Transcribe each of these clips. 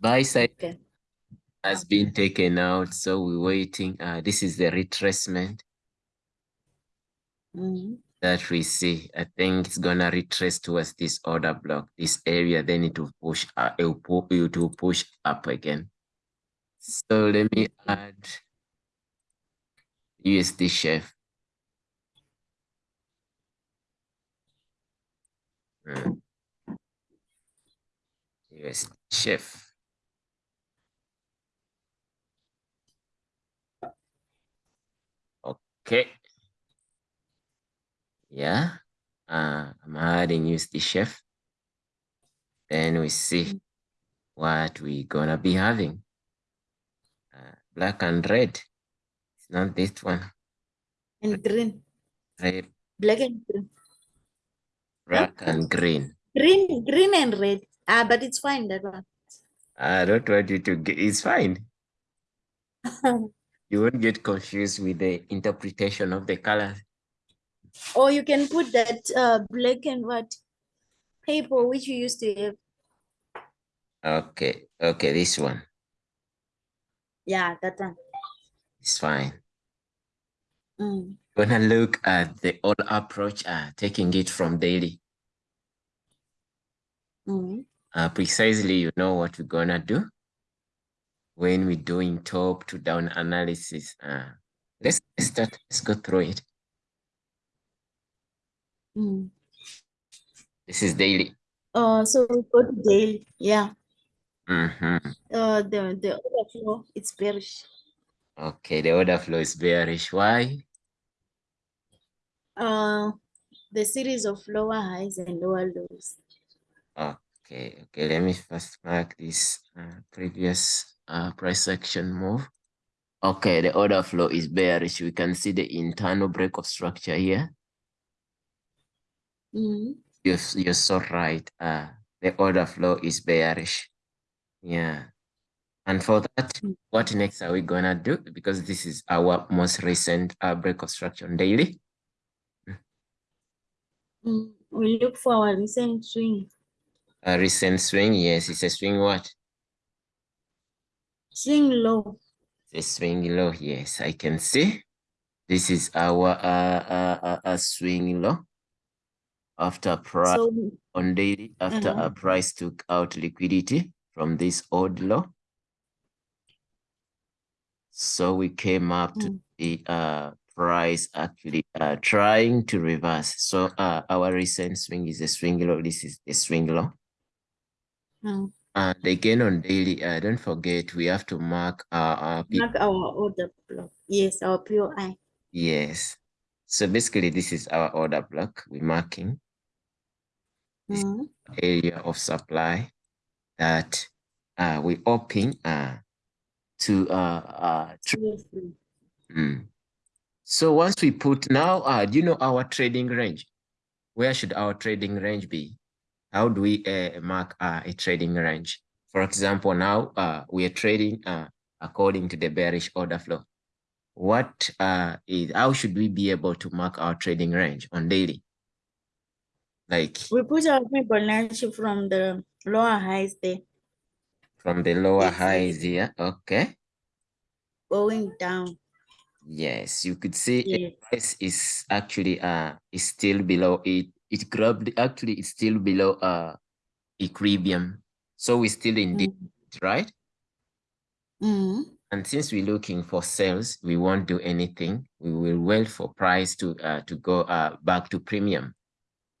Buy side Okay. has been taken out, so we're waiting. Uh, this is the retracement Mm. that we see. I think it's gonna retrace towards this order block, this area. Then it will push. Uh, it will, it will push up again. So let me add USD chef. Mm. USD chef. Okay. Yeah. Uh, I'm adding USD chef. Then we see what we gonna be having. Uh, black and red. It's not this one. And green. Red, Black and green. black and green. Green, green and red. Ah, but it's fine that one. I don't want you to get. It's fine. You won't get confused with the interpretation of the colors. or you can put that uh black and white paper which you used to have. Okay. Okay. This one Yeah, that one. is fine. Mm. Gonna look at the old approach, uh, taking it from daily. Mm. Uh, precisely, you know what we're gonna do when we're doing top to down analysis. Uh, let's start. Let's go through it. Mm. This is daily. Uh, so we go to daily. Yeah. hmm Uh, the the other floor it's bearish. Okay, the order flow is bearish. Why? Uh, the series of lower highs and lower lows. Okay, okay. Let me first mark this uh, previous uh, price action move. Okay, the order flow is bearish. We can see the internal break of structure here. Mm. You're, you're so right. Uh, the order flow is bearish. Yeah. And for that, Mm. what next are we gonna do? Because this is our most recent uh, break of structure on daily. Mm. We look for our recent swing. A recent swing, yes, it's a swing what? Swing low. A swing low, yes, I can see. This is our uh, uh, uh, uh, swing low after price So on daily, after Uh-huh. a price took out liquidity from this old low. So we came up to Mm. the uh, price actually uh, trying to reverse. So uh, our recent swing is a swing low. This is a swing low. mm, And again on daily, uh, don't forget we have to mark our, our mark our order block. Yes, our POI. yes. So basically this is our order block we're marking This- Mm. area of supply that uh, we hoping uh, to uh, uh, Seriously. Mm. So once we put now, uh, do you know our trading range? Where should our trading range be? How do we uh, mark uh, a trading range? For example, now uh, we are trading uh, according to the bearish order flow. What uh, is, how should we be able to mark our trading range on daily? Like We put our Fibonacci from the lower highs there from the lower Yes, highs here, okay? going down. Yes, you could see Yes. price is actually uh is still below it. It grabbed actually it's still below uh equilibrium. So we're still in Mm. right? Mm. And since we're looking for sales, we won't do anything. We will wait for price to uh to go uh back to premium.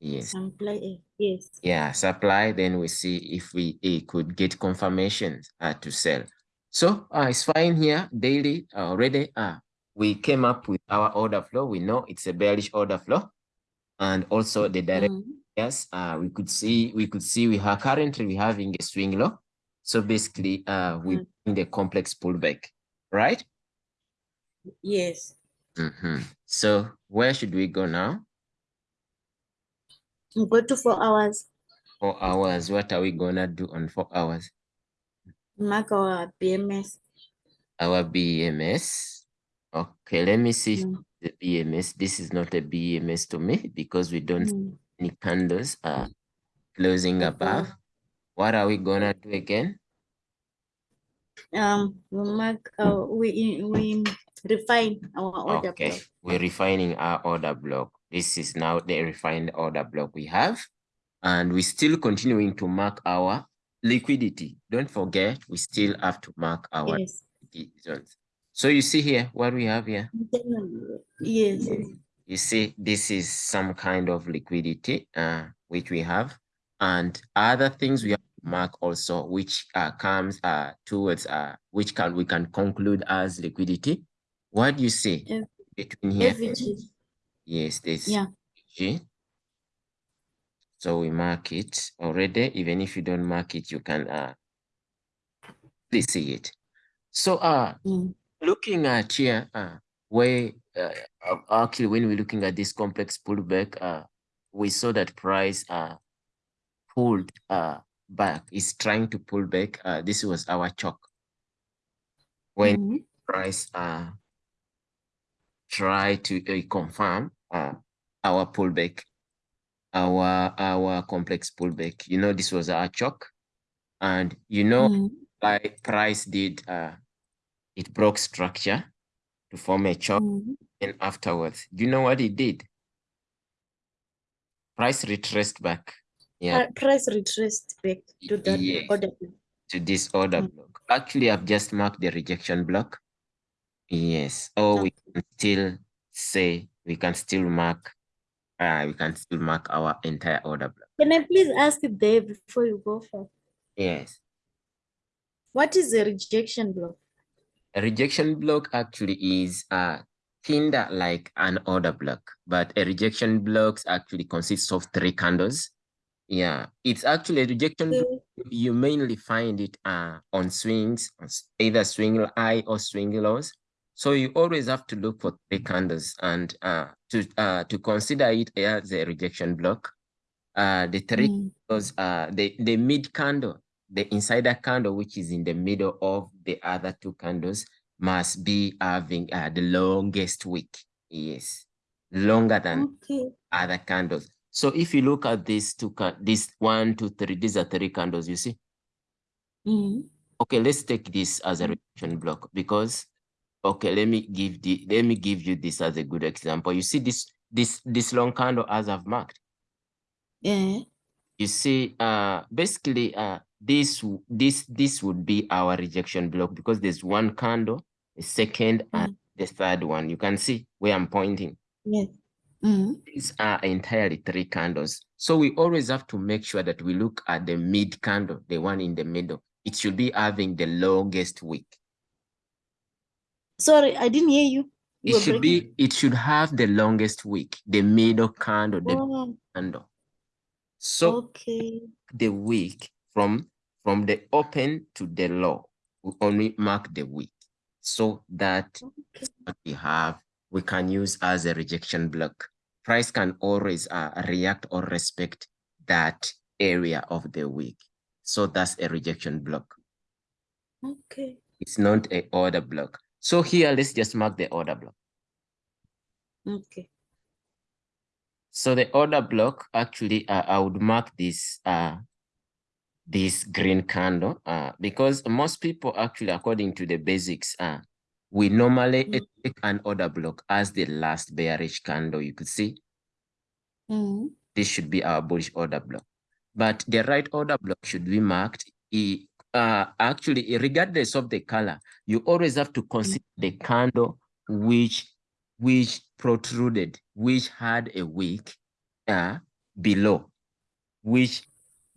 Yes. Supply, eh, yes. Yeah, supply. Then we see if we could get confirmations uh, to sell. So uh, it's fine here. Daily uh, already. Uh, we came up with our order flow. We know it's a bearish order flow, and also the direct. Mm. Yes, uh, we could see we could see we are currently we having a swing low. So basically, uh, we Mm. in the complex pullback, right? Yes. Mhm. So where should we go now? We Go to four hours. Four hours. What are we gonna do on four hours? Mark our BMS. our BMS. Okay, let me see Mm. the BMS. This is not a BMS to me because we don't see Mm. any candles are closing above. What are we gonna do again? um, we mark, uh, we, we refine our order Okay, block. we're refining our order block. This is now the refined order block we have. And we're still continuing to mark our liquidity. Don't forget, we still have to mark our Yes. zones. So you see here, what we have here? Yes, You see, this is some kind of liquidity uh, which we have. And other things we have mark also, which uh, comes uh, towards, uh, which can we can conclude as liquidity. What do you see F- between here? FVG, Yes, this yeah, G. So we mark it already. Even if you don't mark it, you can uh please see it. So uh mm, looking at here, uh where uh, uh, actually when we're looking at this complex pullback, uh we saw that price uh pulled uh back, is trying to pull back. Uh this was our CHoCH. When mhm, price uh try to uh, confirm uh our pullback our our complex pullback. You know, this was our CHoCH, and you know, mhm, like price did uh it broke structure to form a CHoCH, mhm. and afterwards, you know what it did? Price retraced back, yeah, Pri- Price retraced back to that yes, order. block. to this order Mm. block. Actually, I've just marked the rejection block. Yes, or we can still say we can still mark. Uh, we can still mark our entire order block. Can I please ask there before you go for, Yes. what is a rejection block? A rejection block actually is uh, kinda like an order block, but a rejection blocks actually consists of three candles. Yeah, it's actually a rejection block. Okay, You mainly find it uh, on swings, either swing high or swing lows. So you always have to look for three candles and uh, to uh, to consider it as a rejection block. Uh, the three mm, candles, uh, the the mid candle, the insider candle, which is in the middle of the other two candles, must be having uh, the longest wick. Yes, longer than Okay, other candles. So if you look at these two, this one, two, three, these are three candles. You see. mm, Okay, let's take this as a rejection block because. Okay, let me give the let me give you this as a good example. You see this this this long candle as I've marked. yeah, you see uh basically uh this this this would be our rejection block because there's one candle the second and the third one. You can see where i'm pointing. Yes. Mm, these are entirely three candles. So we always have to make sure that we look at the mid candle the one in the middle. It should be having the longest wick. Sorry, I didn't hear you. You it should breaking. be it should have the longest wick the middle candle the Oh, candle. So okay, the week from from the open to the low. We only mark the week so that what we have we can use as a rejection block. Price can always uh, react or respect that area of the week. So that's a rejection block. okay, It's not a order block. So here, let's just mark the order block. okay. So the order block, actually, uh, I would mark this uh, this green candle uh, because most people actually, according to the basics, uh, we normally Mm. take an order block as the last bearish candle. You could see Mm, this should be our bullish order block. But the right order block should be marked. i- Uh, actually, regardless of the color, you always have to consider the candle which which protruded, which had a wick uh, below, which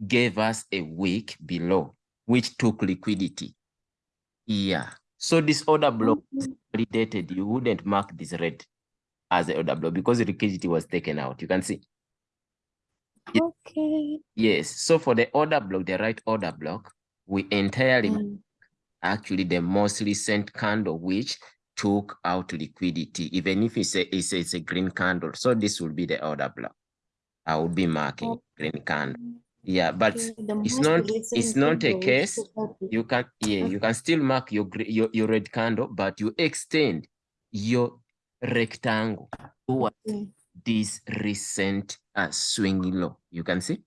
gave us a week below, which took liquidity. Yeah. So this order block is okay, validated. You wouldn't mark this red as the order block because the liquidity was taken out. You can see. okay. Yes. So for the order block, the right order block, we entirely Mm, actually the most recent candle which took out liquidity, even if it's a, it's a, it's a green candle. So this will be the order block. I would be marking Okay. green candle. Yeah, but it's not it's not a case. took out the- You can yeah, you can still mark your your, your red candle, but you extend your rectangle towards Okay, this recent uh, swing low. You can see.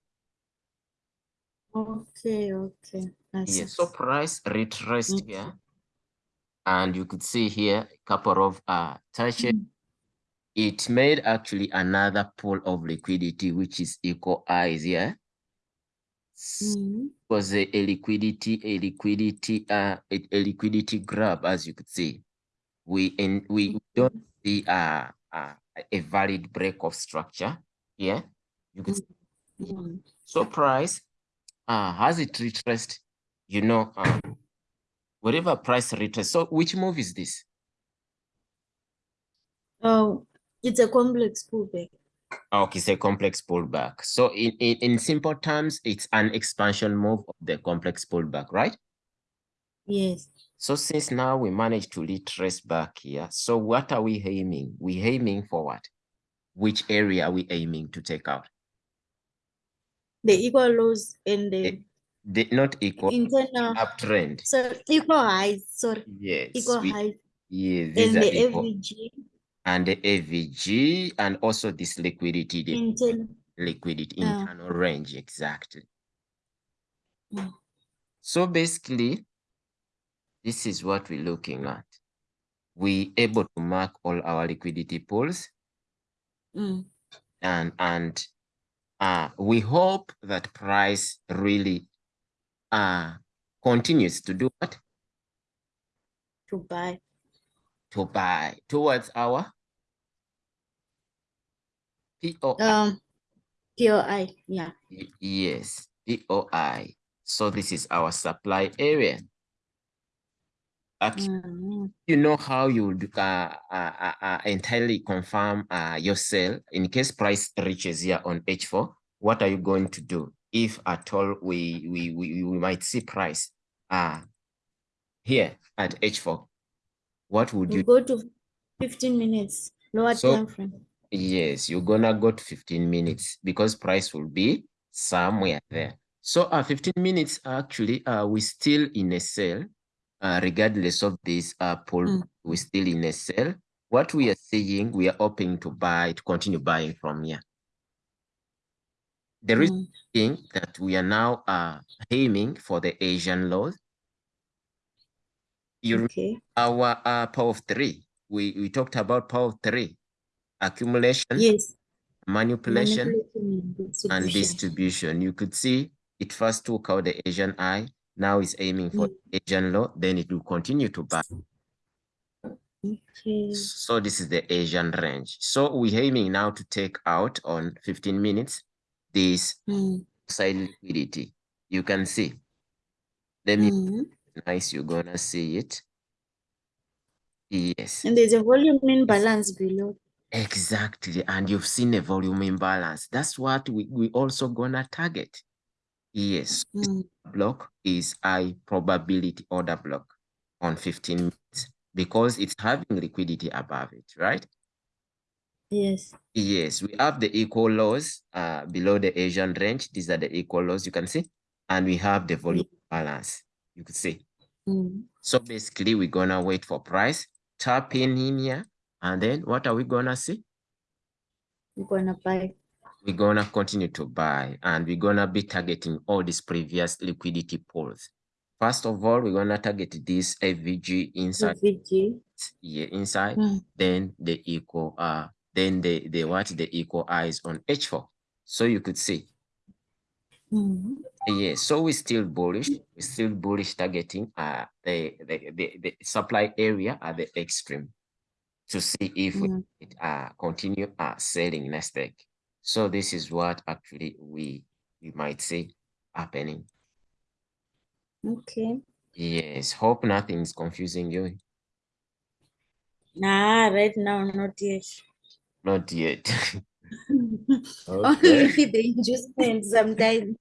okay, okay. Yes, so assets. price retraced Okay. here. And you could see here a couple of uh touches. Mm. It made actually another pool of liquidity, which is equal eyes here. Mm. Was a, a liquidity, a liquidity, uh a, a liquidity grab, as you could see. We in we we don't see uh, uh a valid break of structure here. You could see Mm. So price, uh, has it retraced? You know, um, whatever price retraced. So which move is this? Oh, it's a complex pullback. Okay, so complex pullback. So in, in, in simple terms, it's an expansion move of the complex pullback, right? Yes. So since now we managed to retrace back here, so what are we aiming? We aiming for what? Which area are we aiming to take out? The equal lows and the Eh, The not equal internal, uptrend. so equal highs, sorry, Yes. equal we- highs yes, these and the equal. FVG and the FVG and also this liquidity, the internal. liquidity Yeah. internal range, exactly. Mm. So basically, this is what we're looking at. We able to mark all our liquidity pools Mm. and and uh we hope that price really uh continues to do what To buy. to buy towards our POI. Um, POI, yeah. Yes, POI. So this is our supply area. Actually, Mm. you know how you would uh, uh, uh, uh, entirely confirm uh, your sell in case price reaches here on H4. What are you going to do if at all we we we, we might see price uh here at H4? What would You you go to fifteen minutes, lower So- time frame. Yes, you're gonna go to 15 minutes because price will be somewhere there. So uh 15 minutes actually uh we still in a sell uh regardless of this uh pull Mm. we're still in a sell. What we are seeing, we are hoping to buy to continue buying from here. The reason Mm. being that we are now uh aiming for the Asian lows. You Okay, our uh power of three. We we talked about power of three accumulation, yes. manipulation. Manipulation and and distribution. distribution. You could see it first took out the Asian eye, now it's aiming for the Asian law, then it will continue to buy. Okay, So this is the Asian range. So we're aiming now to take out on 15 minutes this Mm. side liquidity. You can see. Let me Mm. nice, you're gonna see it. Yes, And there's a volume imbalance below. Exactly. And you've seen a volume imbalance. That's what we, we also gonna target. Yes, Mm. block is high probability order block on 15 minutes because it's having liquidity above it, right? Yes. Yes, we have the equal lows uh, below the Asian range. These are the equal lows you can see. And we have the volume balance, you could see. Mm. So basically, we're gonna wait for price, tap in in here, and then what are we gonna see? We're gonna buy. We're gonna continue to buy and we're gonna be targeting all these previous liquidity pools. First of all, we're gonna target this FVG inside VG. here inside, Mm. then the equal uh then the the what the equal eyes on H4. So you could see. Mm. Yes, so we're still bullish. We're still bullish targeting uh the the, the, the supply area at the extreme to see if we Mm. it, uh continue uh selling next week. So this is what actually we we might see happening. Okay. Yes, hope nothing's confusing you. Nah, right now, not yet. Not yet. Only okay. the inducement sometimes.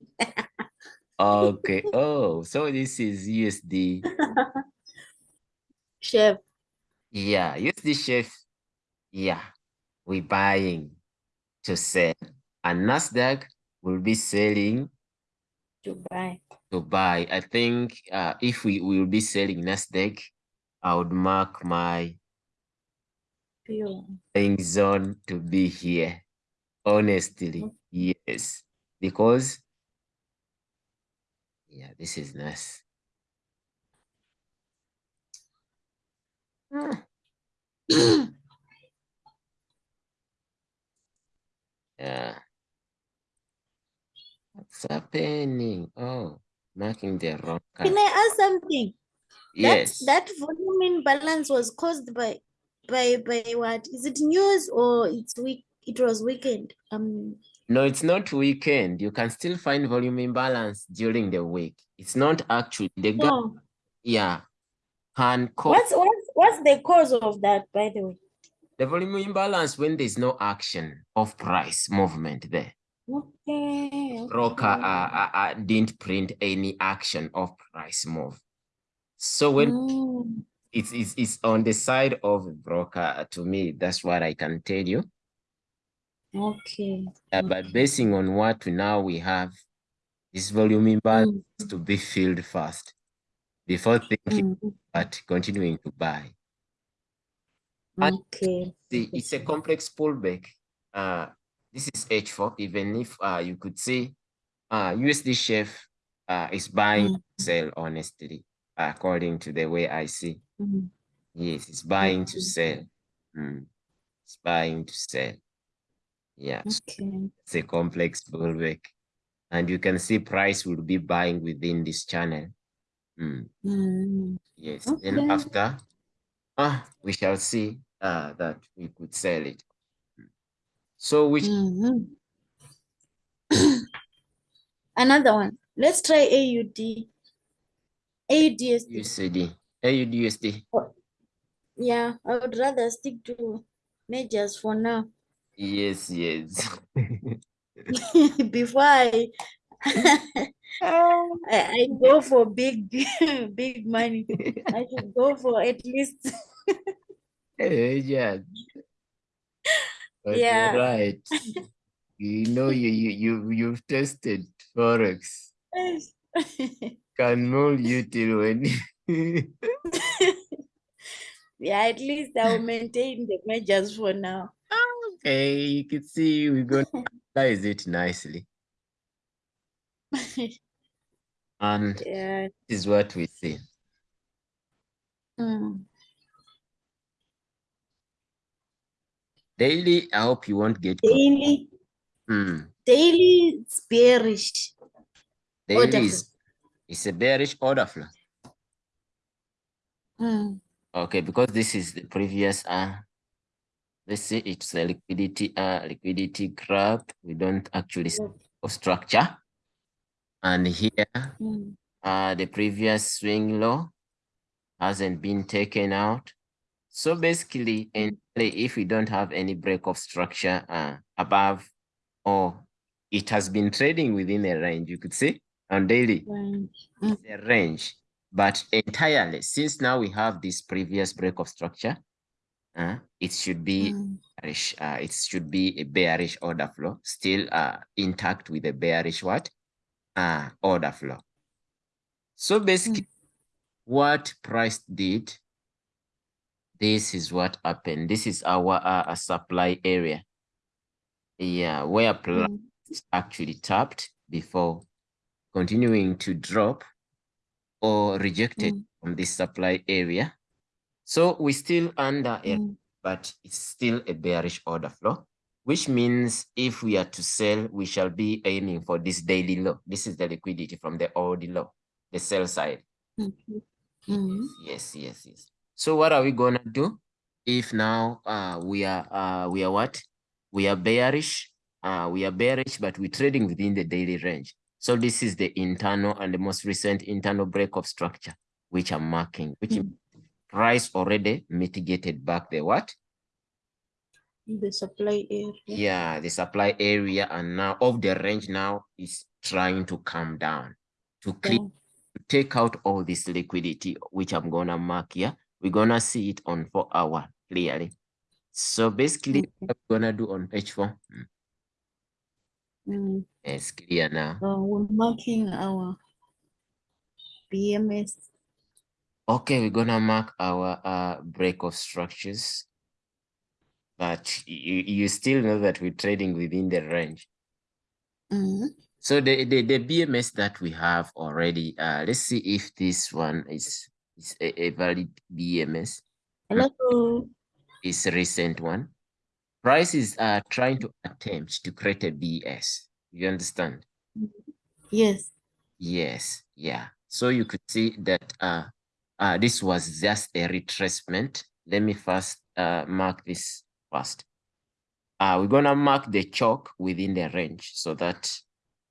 Okay. Oh, so this is USD. Chef. Yeah, USD chef. Yeah, we buying to sell. And Nasdaq will be selling to buy. to buy. I think uh, if we will be selling Nasdaq, I would mark my Pure. buying zone to be here. Honestly, yes, because yeah, this is nice. What's happening? Oh, marking the wrong Can. I ask something? Yes. That, that volume imbalance was caused by by by what? Is it news or it's weak? It was weekend. Um. No, it's not weekend. You can still find volume imbalance during the week. It's not actually the No. yeah, can cause What's what's what's the cause of that? By the way. the volume imbalance when there's no action of price movement there. Okay. Broker okay. uh, uh, uh, didn't print any action of price move. So when Mm, it's, it's, it's on the side of broker, uh, to me, that's what I can tell you. okay. Uh, but okay. basing on what now we have, this volume imbalance Mm, to be filled first before thinking mm, about continuing to buy. And okay. the, it's a complex pullback. Uh, this is H4, even if uh, you could say uh, USD chef uh, is buying Mm, sell honestly, according to the way I see. mm, Yes, it's buying to sell. Mm, It's buying to sell. Yeah, Okay. it's a complex pullback. And you can see price will be buying within this channel. Mm, Mm, Yes, then okay. after, ah, we shall see uh, that we could sell it. So which Mhm. Another one. Let's try AUD. AUDSD. USD, AUDUSD? Yeah, I would rather stick to majors for now Yes, yes. before I, I go for big big money. I should go for at least Eh, yeah. But yeah. right. You know, you you you you've tested forex. Can mold you till when yeah, at least I'll maintain the measures for now. okay, you can see we're gonna analyze it nicely. And yeah. this is what we see. Mm. Daily, I hope you won't get Daily, Hmm. daily it's bearish. Order Daily is, is a bearish order flow. Mm. Okay, because this is the previous uh let's say it's a liquidity uh liquidity graph. We don't actually structure. And here Mm. uh the previous swing low hasn't been taken out. So basically, and if we don't have any break of structure uh above or it has been trading within a range, you could say on daily Right. the range, but entirely since now we have this previous break of structure, uh, it should be Mm. bearish. Uh, it should be a bearish order flow, still uh, intact with a bearish what? Uh, order flow. So basically, what price did, this is what happened. This is our uh, supply area. Yeah, where Mm. actually tapped before continuing to drop or rejected Mm. from this supply area. So we still under it, Mm. but it's still a bearish order flow, which means if we are to sell, we shall be aiming for this daily low. This is the liquidity from the old low, the sell side. Mhm. Mm. Yes, yes, yes. So what are we gonna do if now uh we are uh we are what? We are bearish. Uh we are bearish, but we're trading within the daily range. So this is the internal and the most recent internal break of structure, which I'm marking, which Mm. price already mitigated back the what? The supply area. Yeah, the supply area and now of the range now is trying to come down to clean Yeah. to take out all this liquidity, which I'm gonna mark here. We're gonna see it on four hour clearly. So basically, Okay. what we're gonna do on page four. Mm. It's clear now. Uh, we're marking our BMS. Okay, we're gonna mark our uh break of structures, but you you still know that we're trading within the range. Mm. So the, the, the BMS that we have already, uh, let's see if this one is, is a, a valid BMS. Hello. It's a recent one. Price is uh, trying to attempt to create a BS. You understand? Yes. Yes, yeah. So you could see that uh, uh, this was just a retracement. Let me first uh, mark this first. Uh, we're gonna mark the CHoCH within the range so that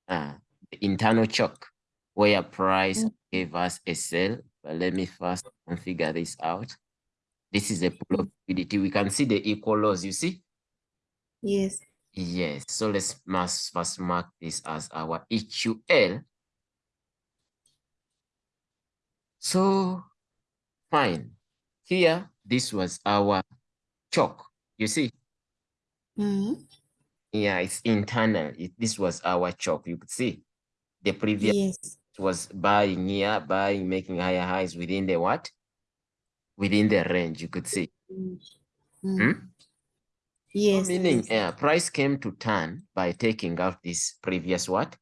uh, the internal chalk where price Mm. gave us a sell. But let me first configure this out. This is a pool of liquidity. We can see the equal lows, you see? Yes. Yes, so let's must first mark this as our EQL. So fine. Here, this was our CHoCH. You see, Mm. yeah, it's internal. It, this was our CHoCH. You could see the previous Yes. Was buying here, buying, making higher highs within the what? Within the range, you could see. Mm. Hmm? Mm. Yes. Meaning, yes. uh, price came to turn by taking out this previous what?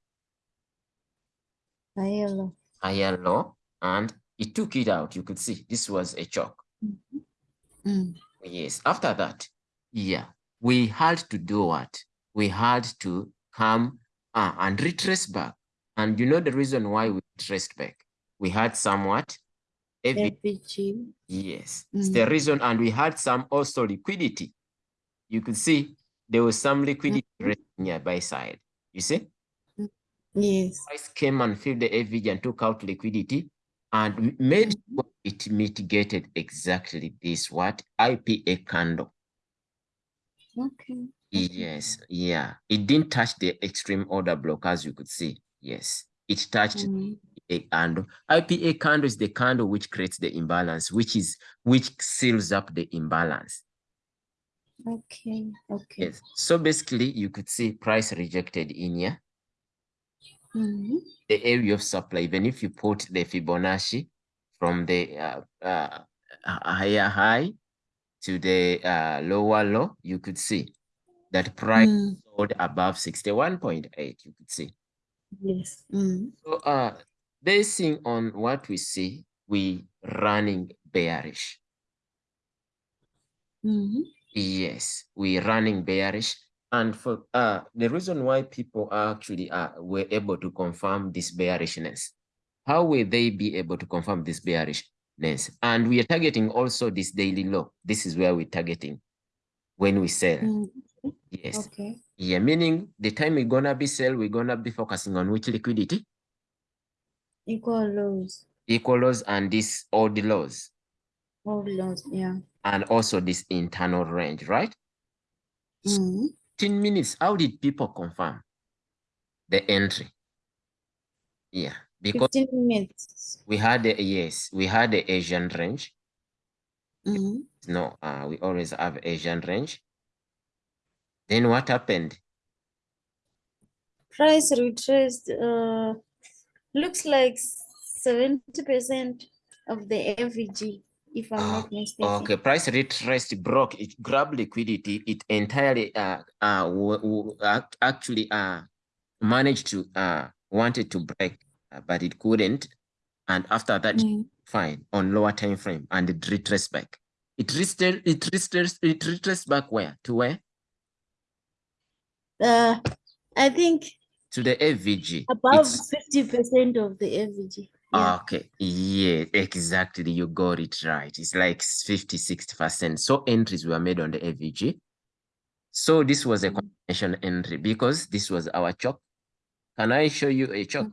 Higher low. Higher low, and it took it out. You could see this was a choke. Mm. Yes, after that, yeah, we had to do what? We had to come uh, and retrace back. And you know the reason why we traced back? We had somewhat, every, FVG. yes, it's the Mm. reason, and we had some also liquidity. You could see there was some liquidity resting here buy side. You see, Yes. price came and filled the FVG and took out liquidity and made Mhm. sure it mitigated exactly this what IPA candle. Okay. Yes, yeah. It didn't touch the extreme order block as you could see. Yes, it touched Mm. a candle. IPA candle is the candle which creates the imbalance, which is which seals up the imbalance. Okay. Okay. Yes. So basically, you could see price rejected in here. Mm. The area of supply, even if you put the Fibonacci from the uh, uh, higher high to the uh, lower low, you could see that price Mm. sold above 61.8. You could see. Yes. Mm. So uh basing on what we see, we running bearish. Mm. Yes, we running bearish. And for uh the reason why people actually uh were able to confirm this bearishness, how will they be able to confirm this bearishness? And we are targeting also this daily low. This is where we're targeting when we sell. Mm. Yes. Okay. Yeah, meaning the time we're gonna be sell, we're gonna be focusing on which liquidity? Equal lows. Equal lows and this odd lows. All lows. Yeah. and also this internal range, right? Mm. 15 minutes, how did people confirm the entry? Yeah, because 15 minutes. we had the, yes, we had the Asian range. Mm. No, uh, we always have Asian range. Then what happened? Price retraced. Uh, looks like 70% of the FVG, if I'm Ah, not mistaken. Okay, price retraced broke, it grabbed liquidity, it entirely uh, uh, actually uh, managed to, uh, wanted to break, uh, but it couldn't. And after that, Mm. fine on lower time frame and it retraced back. It retraced, it retraced, it retraced back where? To where? Uh, I think To the FVG. above 50% of the FVG. Yeah. Okay, yeah, exactly. You got it right. It's like 50, 60%. So entries were made on the FVG. So this was a Mm. combination entry because this was our chop. Can I show you a chop?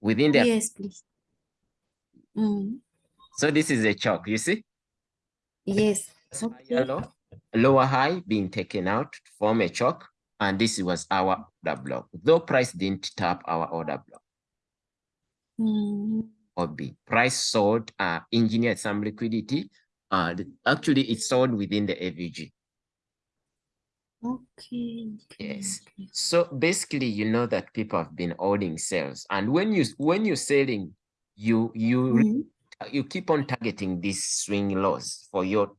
Within the Yes, please. Mm. so this is a CHoCH, you see? Yes. Okay. low, lower high being taken out to form a CHoCH, and this was our order block. Though price didn't tap our order block. Mm. or B. Price sold, uh, engineered some liquidity. Uh, actually, it sold within the FVG. Okay. Yes. So basically, you know that people have been holding sales, and when you when you're selling, you you Mm. you keep on targeting these swing lows for your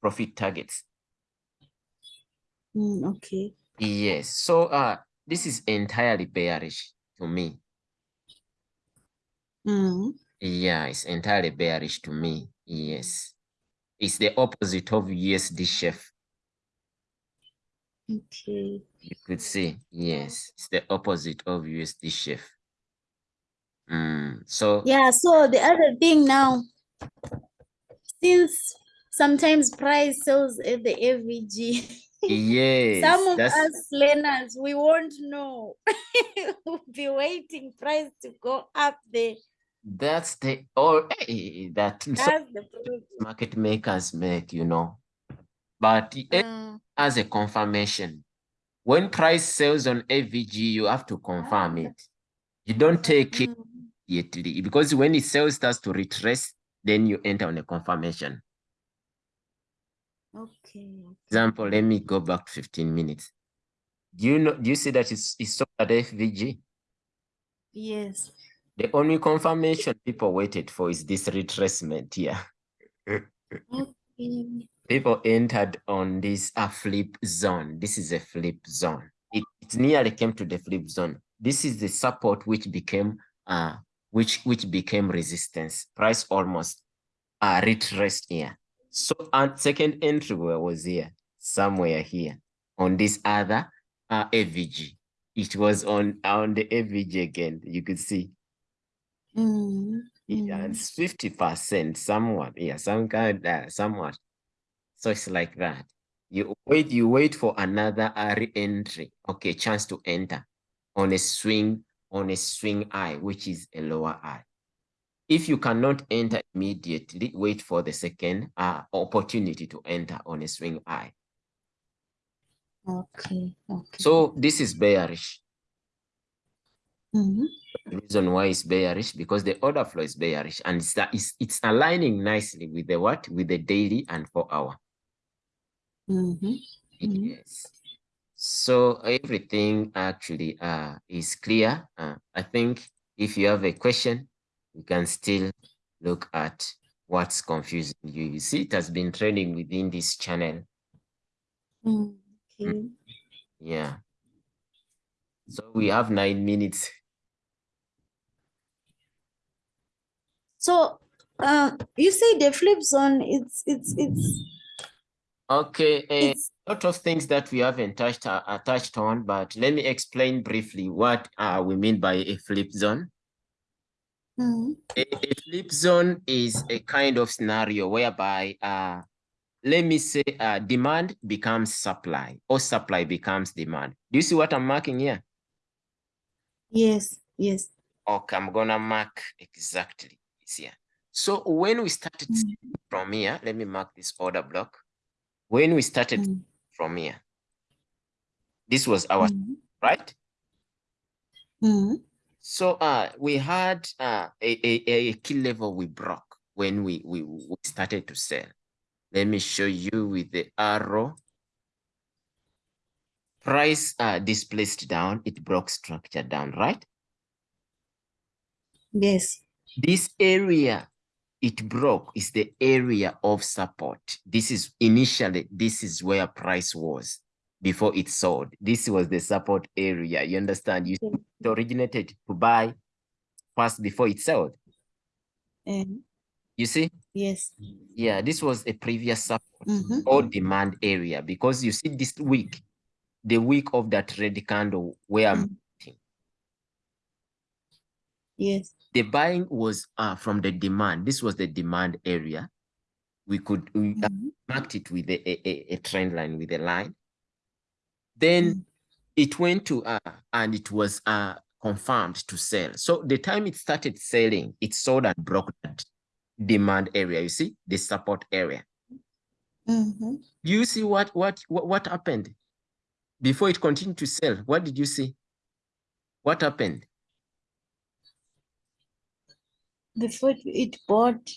profit targets. Mm, okay. Yes. So uh, this is entirely bearish to me. Mm. Yeah, it's entirely bearish to me. Yes. It's the opposite of USD chef. Okay. You could see, yes, it's the opposite of USD shift. Mm, so Yeah, so the other thing now, since sometimes price sells at the FVG, yes, some of that's us learners, we won't know. we'll be waiting price to go up there. that's the or hey, that so That's the market makers make, you know. But it Uh, as a confirmation. When price sells on FVG, you have to confirm it. You don't take it mm, immediately because when it sells starts to retrace, then you enter on a confirmation. Okay. Example, let me go back 15 minutes. Do you know do you see that it's it's sold at FVG? Yes. The only confirmation people waited for is this retracement here. Okay. people entered on this a flip zone. This is a flip zone. It, it nearly came to the flip zone. This is the support which became uh which which became resistance. Price almost uh retraced here. So and second entry was here, somewhere here on this other uh FVG. It was on on the FVG again. You could see Mm, yeah, it's 50% somewhat. Yeah, some kind uh, somewhat. So it's like that. You wait, you wait for another re-entry. Okay, chance to enter on a swing, on a swing eye, which is a lower eye. If you cannot enter immediately, wait for the second uh, opportunity to enter on a swing eye. Okay. Okay. So this is bearish. Mhm. The reason why it's bearish because the order flow is bearish and it's, it's, it's aligning nicely with the what? With the daily and four hour. Mhm. Mhm. Yes. So everything actually uh, is clear. Uh, I think if you have a question, you can still look at what's confusing you. You see, it has been training within this channel. Mm, Okay. Yeah. So we have nine minutes. So, uh, you say the flip zone, it's it's it's Okay. A lot of things that we haven't touched uh, touched on, but let me explain briefly what uh, we mean by a flip zone. Mm, A, a flip zone is a kind of scenario whereby, uh, let me say, uh, demand becomes supply or supply becomes demand. Do you see what I'm marking here? yes, yes. Okay, I'm gonna mark exactly this here. So when we started Mm, from here, let me mark this order block. When we started mm, from here, this was our mm, right. So uh, we had uh, a, a, a key level we broke when we, we, we started to sell. Let me show you with the arrow. Price uh, displaced down, it broke structure down, right? Yes. This area it broke is the area of support. This is initially, this is where price was before it sold. This was the support area. You understand? You it originated to buy first before it sold. Um, You see? yes. Yeah, this was a previous support Mhm. or demand area because you see this week, the week of that red candle where I'm Mm. Yes. the buying was uh, from the demand. This was the demand area. We could we uh, Mhm. marked it with a, a- a trend line with a line. Then Mm. it went to uh, and it was uh, confirmed to sell. So the time it started selling, it sold and broke that demand area. You see the support area. Mhm. Do you see what what what, what happened before it continued to sell? What did you see? What happened? Before it bought.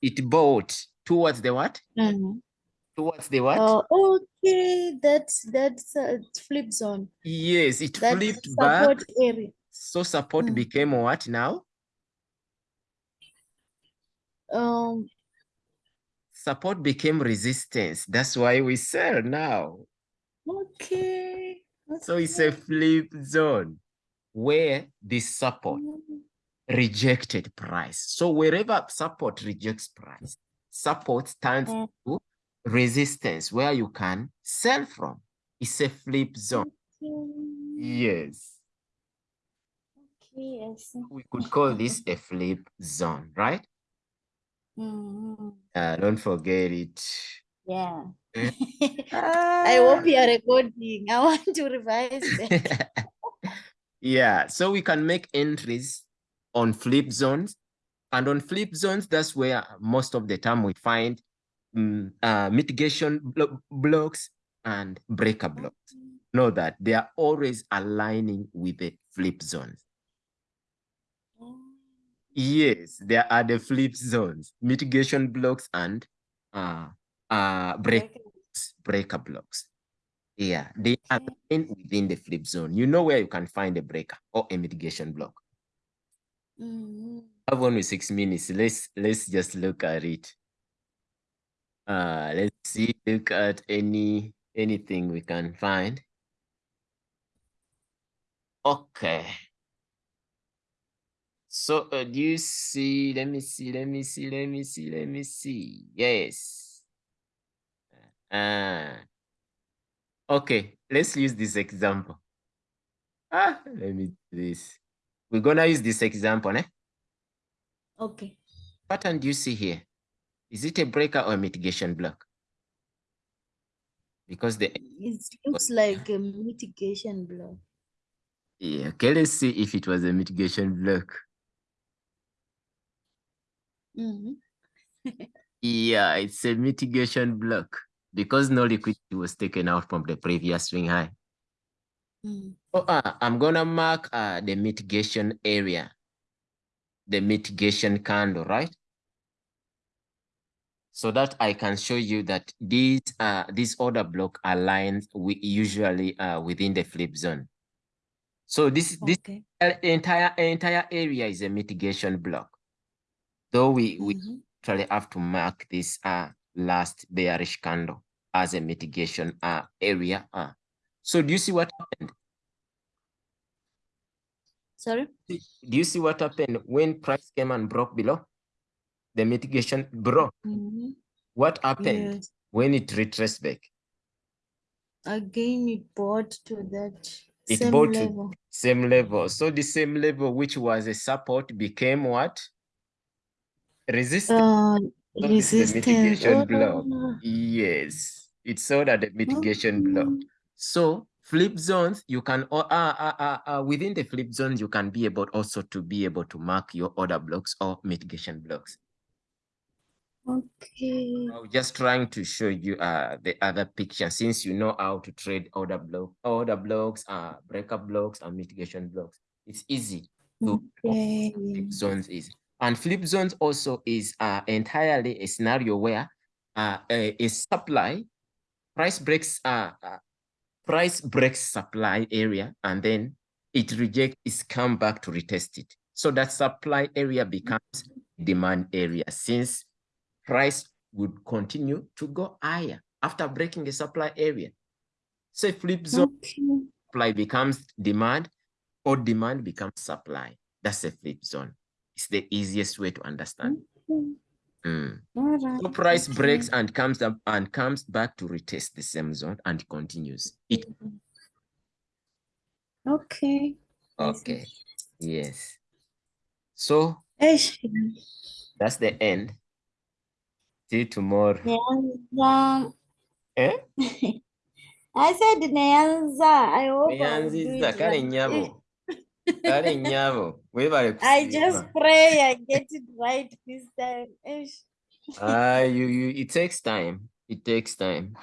It bought towards the what? Mhm. Towards the what? Oh, okay. That's that's a flip zone. yes, it That's flipped back. area. So support Mm. became what now? Um. Support became resistance. That's why we sell now. Okay. So it's a flip zone where the support Mm. rejected price. So wherever support rejects price, support stands Mm. to resistance where you can sell from. It's a flip zone. Yes. Okay, see. We could call this a flip zone, right? Mhm. Uh, don't forget it. Yeah. Eh? I hope you are recording. I want to revise that. yeah, so we can make entries on flip zones. And on flip zones, that's where most of the time we find mm, uh, mitigation blo- blocks and breaker blocks. Know that they are always aligning with the flip zones. Yes, there are the flip zones, mitigation blocks and uh, uh, break, Breaker. breaker blocks. Yeah, they are Okay. within the flip zone. You know where you can find a breaker or a mitigation block. Mhm. have only six minutes. Let's let's just look at it. Uh let's see, look at any anything we can find. Okay. So uh, do you see? Let me see, let me see, let me see, let me see. Yes. Uh, okay, let's use this example. Ah, let me do this. We're gonna use this example, eh? Okay. pattern do you see here? Is it a breaker or a mitigation block? Because the It looks like a mitigation block. yeah, okay, let's see if it was a mitigation block. Mhm. Yeah, it's a mitigation block because no liquidity was taken out from the previous swing high. Mm. Oh, uh, I'm gonna mark uh, the mitigation area, the mitigation candle, right? So that I can show you that these uh this order block aligns we usually uh within the flip zone. So this this Okay. entire entire area is a mitigation block. Though we we Mhm. actually have to mark this uh last bearish candle as a mitigation uh area. Uh. So do you see what happened? Sorry? Do you see what happened when price came and broke below? The mitigation broke. Mhm. What happened Yes. when it retraced back? Again, it bought to that It same bought to- level. Same level. So the same level, which was a support, became what? Resistance. Uh, So this the resistance. mitigation. Oh, Yes, it's so that the mitigation block. okay. So flip zones, you can uh, uh, uh, within the flip zones, you can be able also to be able to mark your order blocks or mitigation blocks. Okay. I was just trying to show you uh the other picture since you know how to trade order block, order blocks, uh breaker blocks, and mitigation blocks. It's easy to Okay. flip zones is. And flip zones also is uh, entirely a scenario where uh, a, a supply price breaks uh, uh, price breaks supply area and then it rejects it's come back to retest it. So that supply area becomes demand area since price would continue to go higher after breaking the supply area. So flip zone Okay. supply becomes demand or demand becomes supply. That's a flip zone. It's the easiest way to understand. Okay. Mm. Right. So price okay. breaks and comes up and comes back to retest the same zone and continues. It Okay. Okay. Yes. So that's the end. See you tomorrow. Neanza. Eh? I said Neanza. I hope I will do Neanziza it kale nyabo. Kale nyabo. Webale I just pray I get it right this time. Eish. Ah, you, you, it takes time. It takes time.